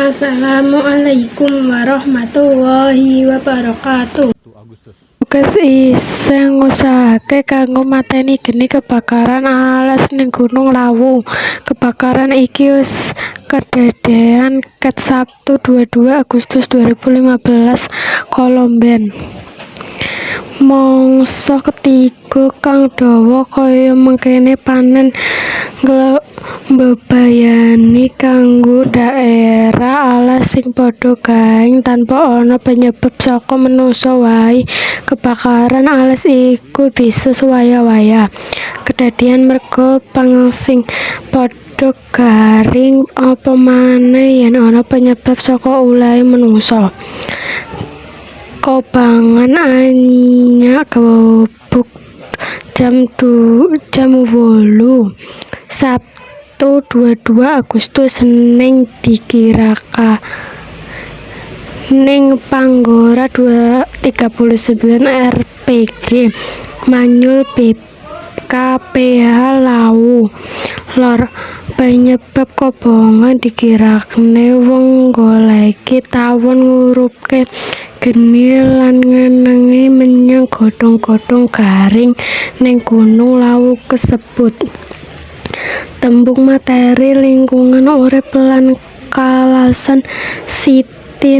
Assalamualaikum warahmatullahi wabarakatuh. Tugas iseng ngusahake kanggo mateni geni kebakaran alas ning Gunung Lawu. Kebakaran iki wis kedadean ket Sabtu 22 Agustus 2015 Kolomben. Mangsa ketiga kang dawa kaya mengkene panen mbebayani kanggo dhaérah alas sing padha garing tanpa ana penyebab saka manungsa waé. Kebakaran alas iku bisa sewaya-waya kedadean merga pang sing padha garing apa maneh yen ana penyebab saka ulahé manungsa. Kobangan Anyak Gubug jam 8 Sabtu 22 Agustus ning dikirakaning Panggora 39 rpg Manyul BKPH Lawu Lor penyebab kobongan dikirane wong nggoleki tawon ngurupke geni lan ngeneni menyang godhong-godhong garing ning Gunung Lawu kasebut. Tembung materi lingkungan urip lan kalasan sithik